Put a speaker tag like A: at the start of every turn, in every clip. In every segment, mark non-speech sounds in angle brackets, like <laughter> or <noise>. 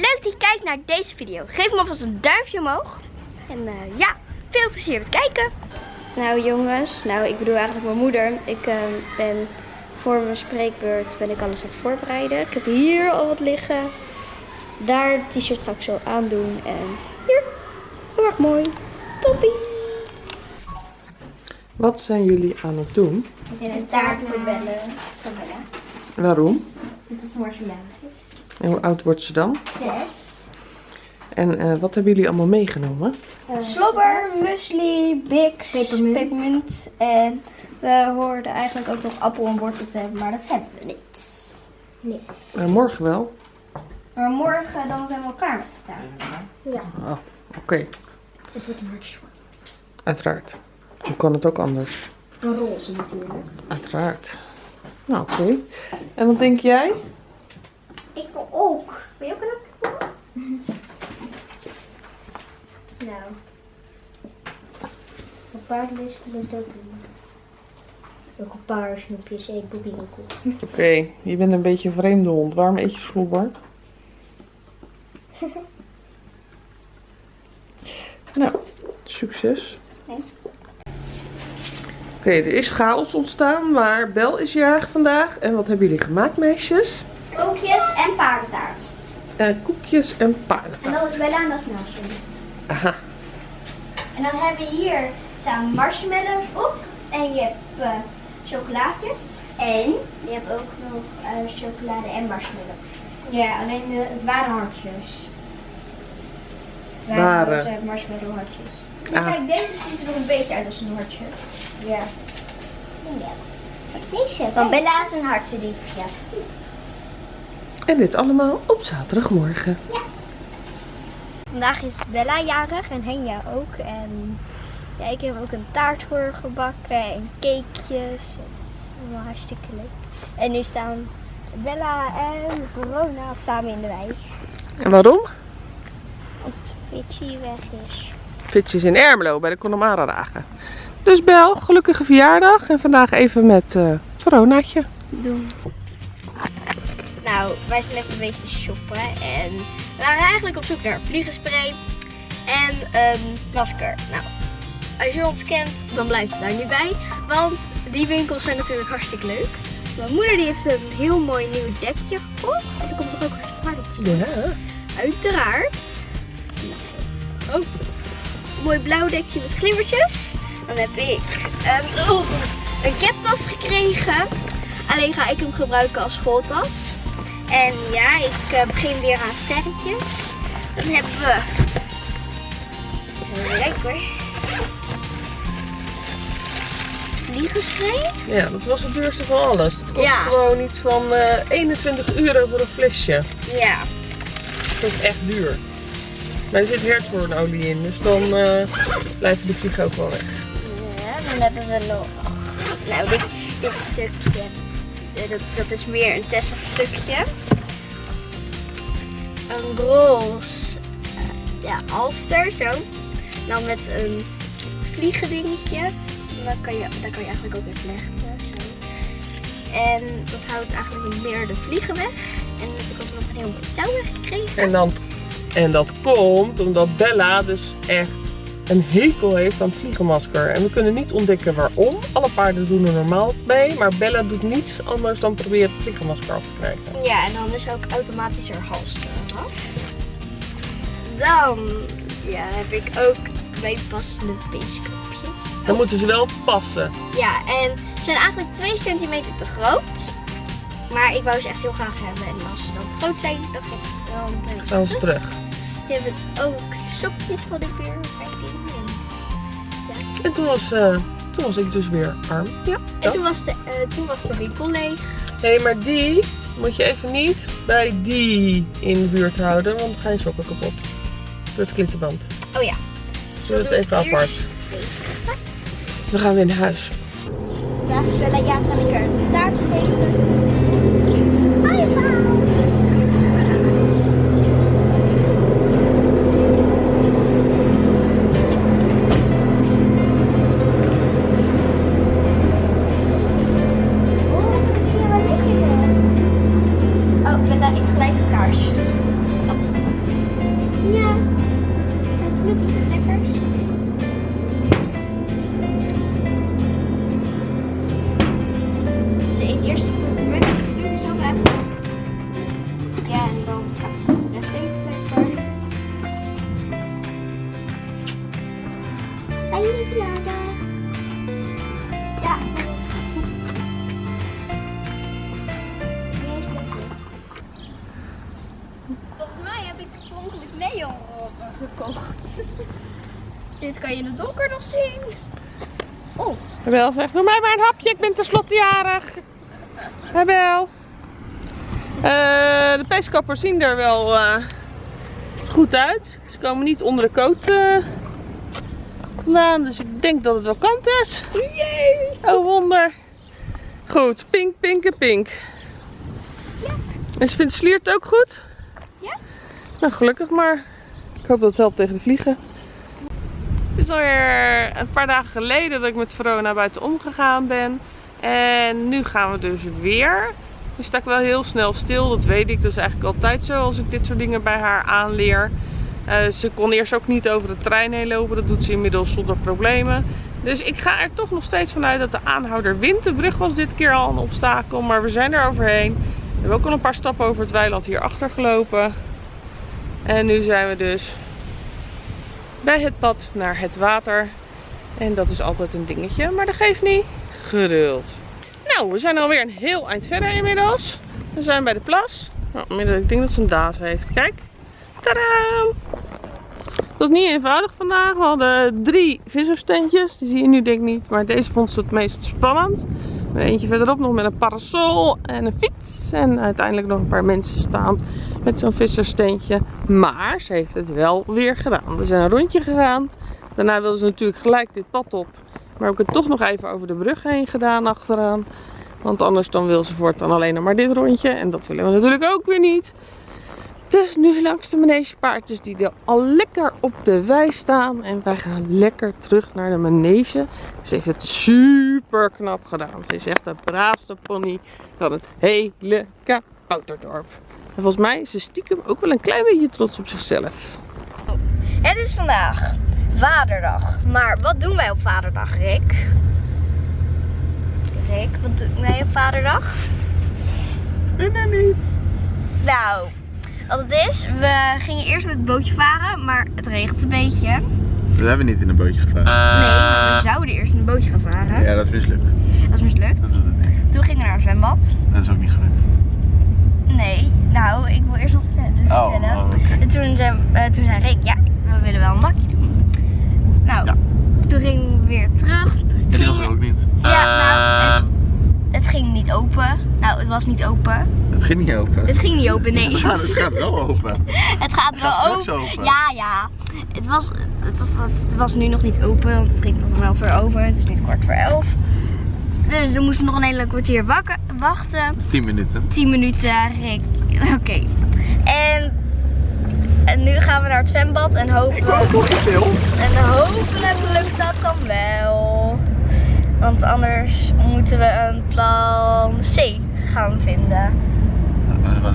A: leuk dat je kijkt naar deze video. Geef me alvast een duimpje omhoog. En eh, ja, veel plezier met kijken. Nou jongens, nou ik bedoel eigenlijk mijn moeder. Ik eh, ben voor mijn spreekbeurt ben ik alles aan het voorbereiden. Ik heb hier al wat liggen. Daar de t-shirt ga ik zo aandoen. En hier, heel erg mooi. Toppie!
B: Wat zijn jullie aan het doen?
A: En een taart voor Bella.
B: Waarom?
A: Het is morgen jarig is.
B: En hoe oud wordt ze dan?
A: Zes.
B: En eh, wat hebben jullie allemaal meegenomen?
A: Slobber, muesli, Bix,
C: Pepermunt.
A: pepermunt. En we hoorden eigenlijk ook nog appel en wortel te hebben, maar dat hebben we niet.
B: Eh, morgen wel.
A: Maar morgen dan zijn we elkaar met de taart.
B: Oh, oké.
C: Het wordt een hartje voor.
B: Uiteraard. Hoe kan het ook anders?
C: Een roze natuurlijk.
B: Uiteraard. Nou, oké. En wat denk jij?
A: Ik wil ook. Wil je ook een appel? <laughs> nou.
C: Een paardenlisten is ook doen. Ook een paar snoepjes en boebierenkoek. <laughs>
B: Oké, je bent een beetje een vreemde hond. Waarom eet je slobber? <laughs> nou, succes.
A: Nee.
B: Oké, er is chaos ontstaan, maar Bel is jarig vandaag. En wat hebben jullie gemaakt, meisjes?
A: Koekjes en paardentaart.
B: Eh, koekjes en
A: En
B: paardentaart.
A: dat is Bella en dat is Nelson.
B: Aha.
A: En dan hebben we hier staan marshmallows op. En je hebt eh, chocolaatjes. En je hebt ook nog eh, chocolade en marshmallows.
C: Ja, alleen de, het waren hartjes. Het
B: Waren.
C: roze marshmallow hartjes.
A: Ja,
B: Ah.
A: Kijk, deze ziet er nog een beetje uit als een hartje.
C: Ja.
A: Ja. Deze. Van Bella is een hartje die ja.
B: En dit allemaal op zaterdagmorgen.
A: Vandaag is Bella jarig en Henja ook. En ja, ik heb ook een taart voor haar gebakken en cakejes. Het is allemaal hartstikke leuk. En nu staan Bella en Verona samen in de wei.
B: En waarom?
A: Want Fitchy weg is.
B: Fitjes in Ermelo bij de Connemara dagen. Dus Bel, gelukkige verjaardag. En vandaag even met eh Veronaatje.
A: doen. Nou, wij zijn even een beetje shoppen en we waren eigenlijk op zoek naar vliegenspray en een masker. Nou, als je ons kent, dan blijft het daar niet bij, want die winkels zijn natuurlijk hartstikke leuk. Mijn moeder die heeft een heel mooi nieuw dekje gekocht. En er komt er ook hard op te staan.
B: Ja.
A: Uiteraard. Ook een mooi blauw dekje met glimmertjes. Dan heb ik een, oh, een captas gekregen. Alleen ga ik hem gebruiken als schooltas. En ja, ik eh, begin weer aan sterretjes. Dan hebben we... Lekker. Vliegenspray.
B: Ja, dat was het duurste van alles. Het kost
A: Ja.
B: gewoon iets van eh 21 euro voor een flesje.
A: Ja.
B: Dat is echt duur. Maar er zit hertshoornolie in, dus dan eh, blijven de vliegen ook wel weg.
A: Ja, dan hebben we nog. Nou, dit, dit stukje. Eh, Dat, dat is meer een Tessa stukje. Een roze eh, ja, alster, zo. Dan met een vliegendingetje. Daar kan, je, daar kan je eigenlijk ook in vlechten. Zo. En dat houdt eigenlijk meer de vliegen weg. En dan heb ik ook nog een heel mooi touw weggekregen.
B: En, dan, en dat komt omdat Bella dus echt een hekel heeft aan het vliegenmasker. En we kunnen niet ontdekken waarom. Alle paarden doen er normaal mee, maar Bella doet niets anders dan proberen het vliegenmasker af te krijgen.
A: Ja, en dan is ook automatisch haar hals eraf. Dan ja, heb ik ook twee passende peeskopjes.
B: Dan moeten ze wel passen.
A: Ja, en ze zijn eigenlijk 2 centimeter te groot. Maar ik wou ze echt heel graag hebben. En als ze dan te groot zijn, dan geef ik wel een beetje
B: Gaan ze
A: terug.
B: terug.
A: Je hebt ook sokjes van weer 15. En,
B: En toen was, eh, toen was ik dus weer arm. Ja.
A: en toen, was de, eh, toen was de winkel leeg.
B: Hé, maar die moet je even niet bij die in de buurt houden, want dan gaan je sokken kapot. Door het klittenband.
A: Oh ja.
B: Doe het
A: doe ik
B: even apart. Dan gaan we naar huis.
A: Vandaag is Bella ga ik haar een taart geven. Oorspronkelijk neonroze gekocht. <laughs> Dit kan je in het donker nog zien. Oh,
B: Bel zegt, doe mij maar een hapje, ik ben tenslotte jarig. Hè Bel. Eh, de peeskappers zien er wel eh, goed uit. Ze komen niet onder de coat eh, vandaan, dus ik denk dat het wel kant is. Oh wonder. Goed, pink, pink en pink. En ze vindt Sliert ook goed? Nou, gelukkig maar. Ik hoop dat het helpt tegen de vliegen. Het is alweer een paar dagen geleden dat ik met Verona buiten omgegaan ben. En nu gaan we dus weer. Nu sta ik wel heel snel stil, dat weet ik. Is eigenlijk altijd zo als ik dit soort dingen bij haar aanleer. Eh, ze kon eerst ook niet over de trein heen lopen. Dat doet ze inmiddels zonder problemen. Dus ik ga er toch nog steeds vanuit dat de aanhouder wint. De brug was dit keer al een obstakel, maar we zijn er overheen. We hebben ook al een paar stappen over het weiland hier achter gelopen. En nu zijn we dus bij het pad naar het water. En dat is altijd een dingetje, maar dat geeft niet. Geduld. Nou, we zijn alweer een heel eind verder inmiddels. We zijn bij de plas. Nou, ik denk dat ze een daas heeft. Kijk. Tadaa! Het was niet eenvoudig vandaag. We hadden drie visserstentjes. Die zie je nu denk ik niet. Maar deze vond ze het meest spannend. Eentje verderop nog met een parasol en een fiets. En uiteindelijk nog een paar mensen staand met zo'n visserstentje. Maar ze heeft het wel weer gedaan. We zijn een rondje gegaan. Daarna wilden ze natuurlijk gelijk dit pad op. Maar heb ik het toch nog even over de brug heen gedaan achteraan. Want anders dan wil ze voortaan alleen nog maar dit rondje. En dat willen we natuurlijk ook weer niet. Dus nu langs de manegepaardjes die er al lekker op de wei staan. En wij gaan lekker terug naar de manege. Ze heeft het super knap gedaan. Ze is echt de braafste pony van het hele Kabouterdorp. En volgens mij is ze stiekem ook wel een klein beetje trots op zichzelf.
A: het is vandaag Vaderdag. Maar wat doen wij op Vaderdag, Rick? Rick, wat doen wij op Vaderdag?
D: Ik weet niet.
A: Nou, wat het is, we gingen eerst met het bootje varen, maar het regent een beetje.
D: We hebben niet in een bootje gevaren.
A: Nee, maar we zouden eerst in een bootje gaan varen.
D: Ja, dat is mislukt.
A: Dat is mislukt.
D: Dat was het niet.
A: Toen gingen we naar een zwembad.
D: Dat is ook niet gelukt.
A: Nee, nou, ik wil eerst nog vertellen. dus
D: Oh,
A: vertellen.
D: oh.
A: En toen, zei- eh, toen zei Rick, ja, we willen wel een bakje doen. Nou,
D: Ja.
A: toen gingen we weer terug.
D: En die was er ook niet.
A: Ja, nou, het, ging niet open. Nou, het was niet open.
D: Het ging niet open.
A: Het ging niet open, nee. <laughs>
D: Het gaat, het gaat wel open. <laughs>
A: Het gaat
D: Het
A: wel
D: gaat
A: open.
D: open.
A: Ja, ja. Het was, het, het- was nu nog niet open, want het ging nog wel voor over. Het is nu kwart voor elf. Dus we moesten nog een hele kwartier wachten.
D: 10 minuten.
A: 10 minuten, Rick. <laughs> Oké. En, en nu gaan we naar het zwembad en hopen.
D: nog niet veel.
A: En hopelijk lukt dat dan wel. Want anders moeten we een plan C gaan vinden.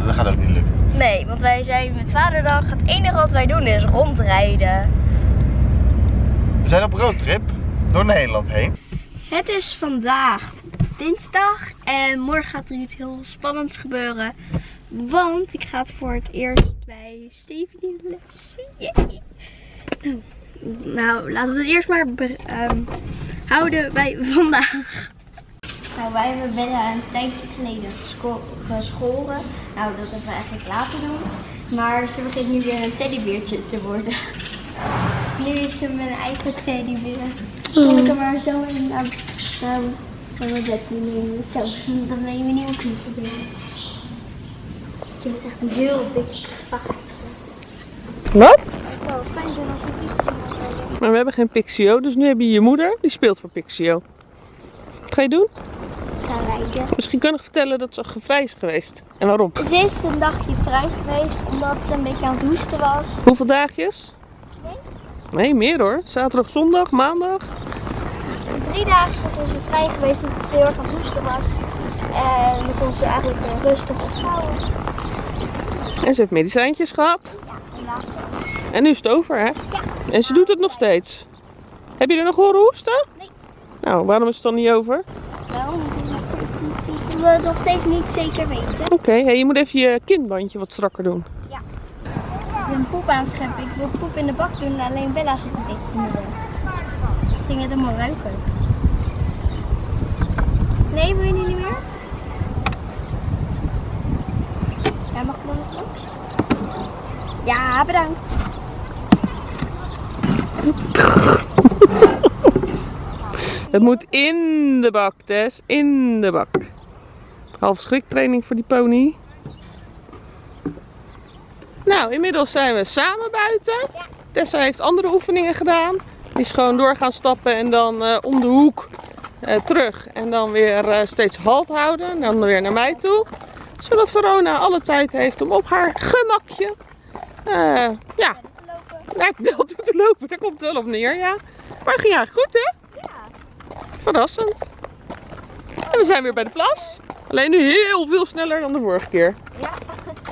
D: Dat gaat ook niet lukken.
A: Nee, want wij zijn met vaderdag. Het enige wat wij doen is rondrijden.
D: We zijn op roadtrip door Nederland heen.
A: Het is vandaag dinsdag en morgen gaat er iets heel spannends gebeuren. Want ik ga het voor het eerst bij Stephanie les. Yay. Nou, laten we het eerst maar ehm, houden bij vandaag. Nou, wij hebben Bella een tijdje geleden gescho- geschoren. Nou, dat hebben we eigenlijk laten doen. Maar ze begint nu weer een teddybeertje te worden. Dus nu is ze mijn eigen teddybeer. Kon ik hem maar zo in naar, naar van mijn bed nemen. Zo, dan ben je mijn nieuwe knieprobeer. Ze heeft echt een heel dik vacht.
B: Wat?
A: Zou fijn zijn als we iets.
B: Maar we hebben geen Pixio, dus nu heb je je moeder. Die speelt voor Pixio. Wat ga je doen?
A: gaan rijden.
B: Misschien kan ik vertellen dat ze gevrij is geweest. En waarom?
A: Ze is een dagje vrij geweest omdat ze een beetje aan het hoesten was.
B: Hoeveel dagjes? Nee, meer hoor. Zaterdag, zondag, maandag.
A: Drie dagen is ze vrij geweest omdat ze heel erg aan het hoesten was. En dan kon ze eigenlijk weer rustig ophouden.
B: En ze heeft medicijntjes gehad.
A: Ja, wel.
B: En nu is het over, hè? En ze doet het nog steeds. Heb je er nog horen hoesten?
A: Nee.
B: Nou, waarom is het dan niet over?
A: Wel, we nog steeds niet zeker weten.
B: Oké, hey, je moet even je kindbandje wat strakker doen.
A: Ik ben poep aan het scheppen. Ik wil poep in de bak doen, alleen Bella zit een beetje in de. Het ging het helemaal ruiken. Nee, wil je niet meer? Ja, mag ik dan nog langs? Ja, bedankt.
B: Het moet in de bak, Tess. In de bak. Half schriktraining voor die pony. Nou, inmiddels zijn we samen buiten. Tessa heeft andere oefeningen gedaan. Die is gewoon door gaan stappen en dan eh, om de hoek eh, terug. En dan weer eh, steeds halt houden. En dan weer naar mij toe. Zodat Verona alle tijd heeft om op haar gemakje ja, naar het bel toe te lopen. Daar komt het wel op neer, ja. Maar eigenlijk goed, hè? Verrassend. En we zijn weer bij de plas. Alleen nu heel veel sneller dan de vorige keer.
A: Ja.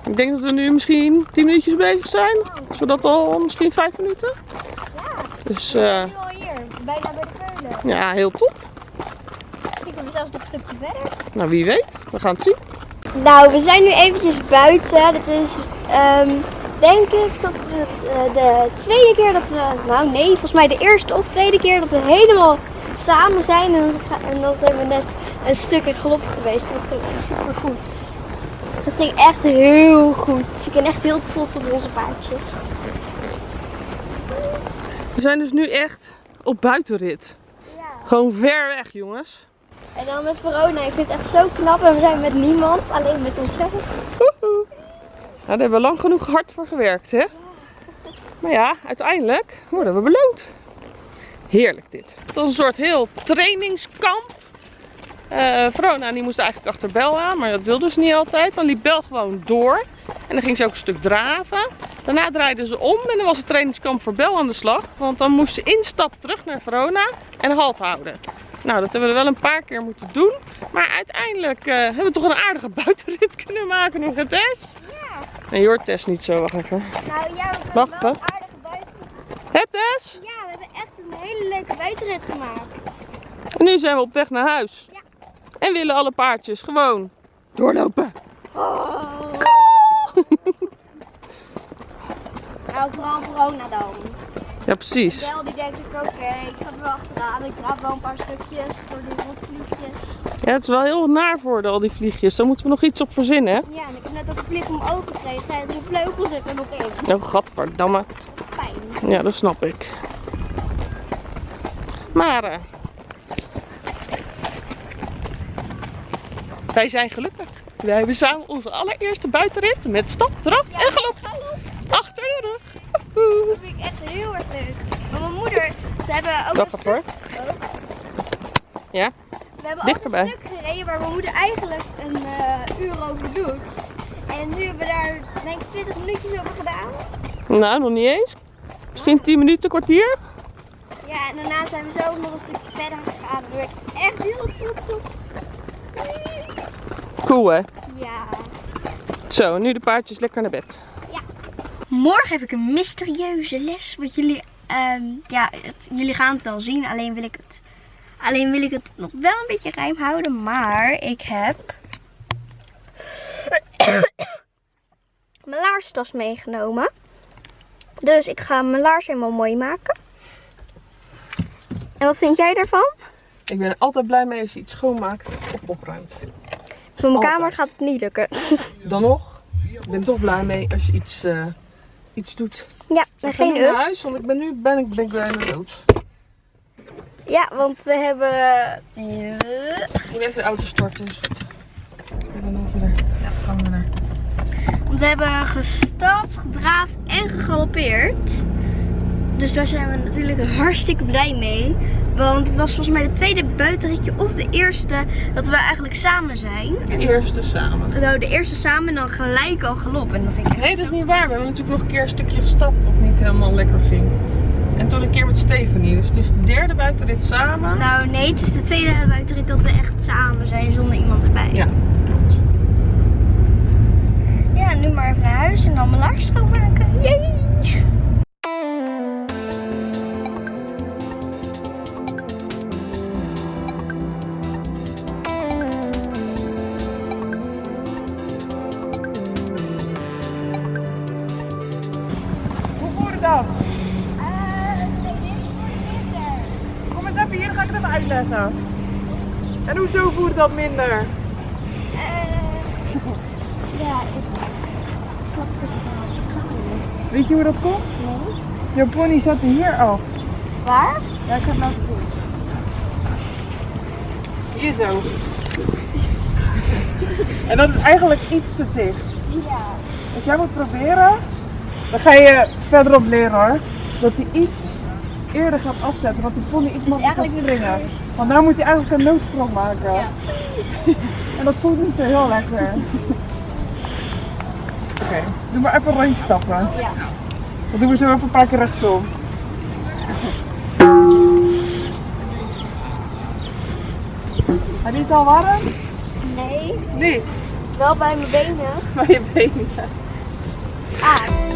B: Ik denk dat we nu misschien 10 minuutjes bezig zijn. Zodat al misschien 5 minuten.
A: Ja,
B: Dus eh,
A: nu al hier. Bijna bij de keulen.
B: ja, heel top.
A: Ik ben zelfs nog een stukje verder.
B: Nou, wie weet. We gaan het zien.
A: Nou, we zijn nu eventjes buiten. Dit is, ehm, denk ik, dat de, eh, de tweede keer dat we, nou nee, volgens mij de eerste of tweede keer dat we helemaal samen zijn. En dan, ga- en dan zijn we net een stuk in galop geweest. En dat ging echt super goed. Dat ging echt heel goed. Ik ben echt heel trots op onze paardjes.
B: We zijn dus nu echt op buitenrit.
A: Ja.
B: Gewoon ver weg, jongens.
A: En dan met Verona. Ik vind het echt zo knap. En we zijn met niemand, alleen met onszelf.
B: Nou, daar hebben we lang genoeg hard voor gewerkt, hè? Maar ja, uiteindelijk worden we beloond. Heerlijk dit. Het was een soort heel trainingskamp. Eh Verona die moest eigenlijk achter Bel aan, maar dat wilde ze niet altijd. Dan liep Bel gewoon door. En dan ging ze ook een stuk draven. Daarna draaiden ze om en dan was het trainingskamp voor Bel aan de slag. Want dan moest ze instap terug naar Verona en halt houden. Nou, dat hebben we wel een paar keer moeten doen. Maar uiteindelijk eh, hebben we toch een aardige <laughs> buitenrit kunnen maken nog het. Nee, je hoort Tess niet zo. Wacht even.
A: Nou ja, we hebben
B: Wacht
A: wel
B: even.
A: een aardige buiten.
B: Het Tess!
A: Ja, we hebben echt een hele leuke buitenrit gemaakt.
B: En nu zijn we op weg naar huis.
A: Ja.
B: En willen alle paardjes gewoon doorlopen. <laughs>
A: Nou, vooral Verona dan.
B: Ja, precies.
A: Bel die denkt ik, oké, ik ga er wel achteraan. Ik draaf wel een paar stukjes door die rotvliegjes.
B: Ja, het is wel heel naar voor de, al die vliegjes. Daar moeten we nog iets op verzinnen, hè?
A: Ja, en ik heb net ook een vlieg omhoog gekregen. En de vleugel zit er nog in.
B: Oh, gadverdamme.
A: Fijn.
B: Ja, dat snap ik. Maar... eh, wij zijn gelukkig. Wij hebben samen onze allereerste buitenrit met stap, draf
A: Ja,
B: en galop achter de rug.
A: Dat vind ik echt heel erg leuk. Maar mijn moeder, ze hebben ook
B: Wacht
A: een stuk...
B: hoor. Ja?
A: We hebben
B: Dichterbij.
A: ook een stuk gereden waar mijn moeder eigenlijk een eh, uur over doet. En nu hebben we daar denk ik 20 minuutjes over gedaan.
B: Nou, nog niet eens. Misschien 10 minuten, kwartier.
A: Ja, en daarna zijn we zelf nog een stukje verder gegaan. Daar ben ik echt heel trots op.
B: Cool hè?
A: Ja.
B: Zo, nu de paardjes lekker naar bed.
A: Morgen heb ik een mysterieuze les. Wat jullie, ehm, ja, het- jullie gaan het wel zien. Alleen wil ik het, alleen wil ik het nog wel een beetje geheim houden. Maar ik heb <coughs> mijn laarstas meegenomen. Dus ik ga mijn laars helemaal mooi maken. En wat vind jij daarvan?
B: Ik ben er altijd blij mee als je iets schoonmaakt of opruimt.
A: Voor mijn
B: Altijd.
A: kamer gaat het niet lukken. <laughs>
B: Dan nog, ik ben er toch blij mee als je iets, eh, iets doet.
A: Ja, en
B: ga
A: geen
B: nu naar huis, want ik ben nu ben ik, ben ik bijna dood.
A: Ja, want we hebben...
B: Ik moet even de auto starten. Dus het- ik ben dan verder. Ja, gaan we naar.
A: Want we hebben gestapt, gedraafd en gegalopeerd. Dus daar zijn we natuurlijk hartstikke blij mee. Want het was volgens mij de tweede buitenritje of de eerste dat we eigenlijk samen zijn.
B: De eerste samen.
A: Nou, de eerste samen en dan gelijk al galop. En dat vind ik
B: Nee, dat is niet waar. We hebben natuurlijk nog een keer een stukje gestapt wat niet helemaal lekker ging. En toen een keer met Stephanie. Dus het is de derde buitenrit samen.
A: Nou nee, het is de tweede buitenrit dat we echt samen zijn zonder iemand erbij.
B: Ja.
A: Ja, nu maar even naar huis en dan mijn laars schoonmaken. Yay!
B: Uitleggen. En hoezo voert dat minder?
A: Ja, ik snap het niet.
E: Weet je hoe dat komt?
A: Nee.
E: Jouw pony zat hier af.
A: Waar?
E: Ja, ik laten zien. Hier zo. <laughs> En dat is eigenlijk iets te dicht.
A: Ja.
E: Als jij moet proberen, dan ga je verderop leren hoor. Dat hij iets eerder gaat afzetten, want die pony iets makkelijker gaat
A: eigenlijk
E: springen. Want nou moet hij eigenlijk een noodsprong maken.
A: Ja. <laughs>
E: en dat voelt niet zo heel lekker. Oké, doe maar even een rondje stappen.
A: Ja.
E: Dan doen we zo even een paar keer rechtsom. Heb je het al warm?
A: Nee.
E: Nee,
A: Wel bij mijn benen.
E: maar je benen.
A: Ah.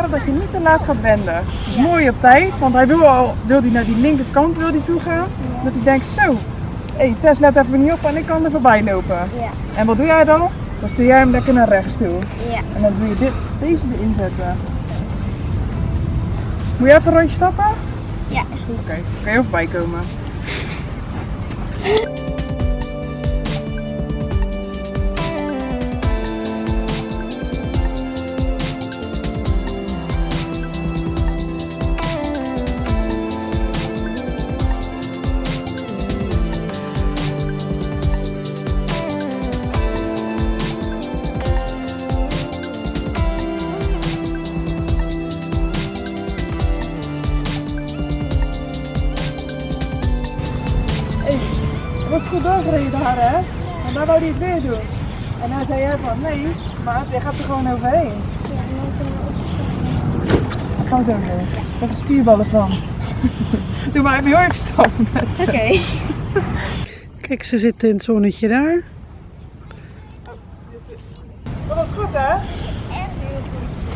E: Proberen dat je niet te laat gaat wenden. Dus mooi op tijd, want hij wil al wil hij naar die linkerkant wil hij toe gaan. Dat hij denkt, zo, hé hey, Tess let even niet op en ik kan er voorbij lopen.
A: Ja.
E: En wat doe jij dan? Dan stuur jij hem lekker naar rechts toe.
A: Ja.
E: En dan doe je dit, deze erin zetten. Moet je even een rondje stappen? Oké,
A: Ja, is goed.
E: kan je voorbij <laughs> goed doorgereden daar hè? En dan wou hij het weer doen. En dan zei jij van nee, maar je gaat er gewoon overheen. Gaan zo doen. Ik heb er spierballen van. <laughs> Doe maar even heel even stappen.
A: Oké. <laughs>
F: Kijk, ze zitten in het zonnetje daar.
E: Dat was goed hè?
A: Echt heel goed.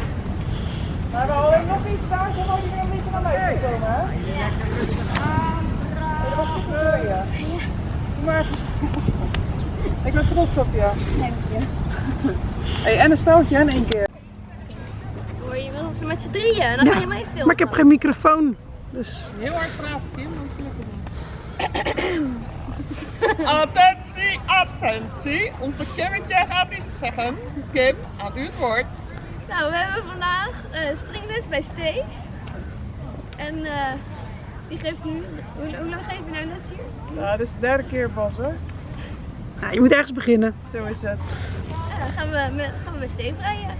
E: Maar we hadden nog iets daar, dan had je weer een beetje naar mij komen hè?
A: Ja.
E: Dat was goed voor je. Doe maar even stappen. Ik ben trots op je.
A: Dank je.
E: Hey, en een stoutje in één keer.
A: Hoor je wel ze met z'n drieën, dan ga je mij filmen.
F: Maar ik heb geen microfoon. Dus
B: Heel hard praten, Kim, anders lukt het niet. <laughs> attentie, attentie. Onze Kimmetje gaat iets zeggen. Kim, aan u het woord.
A: Nou, we hebben vandaag eh springles bij Steve. En eh, die geeft nu, hoe, hoe lang geef je nou les hier?
E: Ja, dit is de derde keer Bas hoor.
F: Ja, je moet ergens beginnen.
E: Zo is het.
A: Ja, dan gaan we, met, gaan we bij Steve rijden.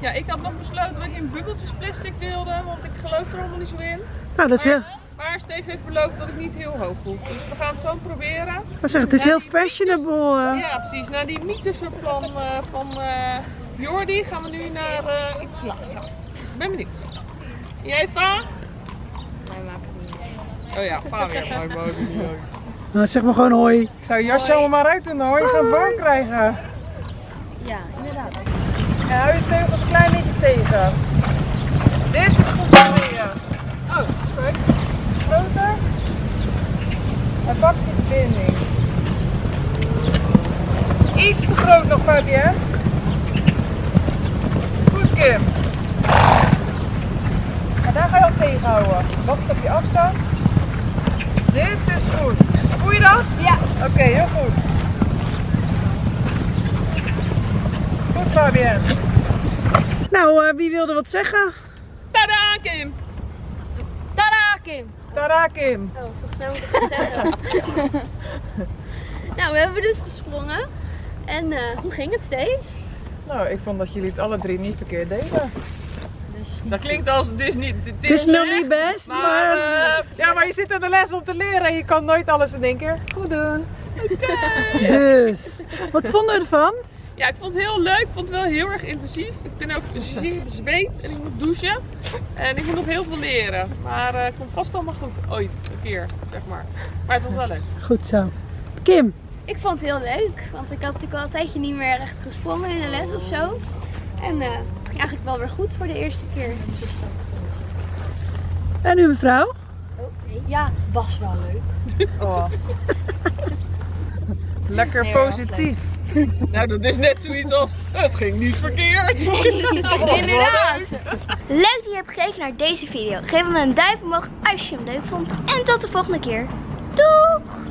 B: Ja, ik had nog besloten dat ik in bubbeltjes plastic wilde, want ik geloof er allemaal niet zo in.
F: Nou, dat is heel,
B: Maar Steve heeft beloofd dat ik niet heel hoog hoef. Dus we gaan het gewoon proberen.
F: dat zeg, het is heel fashionable. eh.
B: Ja, precies. Na die mythische plan eh, van eh Jordi gaan we nu naar eh, iets lager. Ik ben benieuwd. Jij, Va?
A: Wij maken het niet
B: Oh ja, Va weer. <laughs> Niet uit.
F: Nou, zeg maar gewoon hoi.
E: Ik zou je jasje allemaal maar uit doen hoor, je gaat het warm krijgen.
A: Ja, inderdaad.
E: En hou je teugels een klein beetje tegen. Dit is goed voor je. Oh, kijk. Groter. En pak je verbinding. Iets te groot nog, Fabienne. Kim. En daar ga je op tegenhouden. Wacht op je afstand. Dit is goed. Voel je dat?
G: Ja.
E: Oké, heel goed. Goed Fabienne.
F: Nou, eh, wie wilde wat zeggen?
B: Tada, Kim!
G: Tada, Kim!
E: Tada Kim.
G: Oh, volgens mij moet ik het zeggen. <laughs> nou, we hebben dus gesprongen. En eh, hoe ging het, Steve?
E: Nou, ik vond dat jullie het alle drie niet verkeerd deden.
B: Dat klinkt als is niet. Het
F: is nog niet best,
B: Maar,
F: maar...
B: eh,
E: Ja, maar je zit in de les om te leren en je kan nooit alles in één keer goed doen. <laughs>
F: Dus, wat vonden we ervan?
B: ja, ik vond het heel leuk. Ik vond het wel heel erg intensief. Ik ben ook zeer bezweet en ik moet douchen. En ik moet nog heel veel leren. Maar eh, het komt vast allemaal goed. Ooit, een keer, zeg maar. Maar het was wel leuk.
F: Goed zo. Kim,
G: Ik vond het heel leuk, want ik had natuurlijk al een tijdje niet meer echt gesprongen in de les of zo. En eh, het ging eigenlijk wel weer goed voor de eerste keer. Dus
F: en u mevrouw?
G: Ja, was wel leuk. <laughs>
E: Oh. <laughs> Lekker
G: Nee,
E: positief.
B: Nou, dat is net zoiets als. Het ging niet verkeerd. <laughs>
G: Inderdaad. Leuk dat je hebt gekeken naar deze video. Geef hem een duimpje omhoog als je hem leuk vond. En tot de volgende keer. Doeg!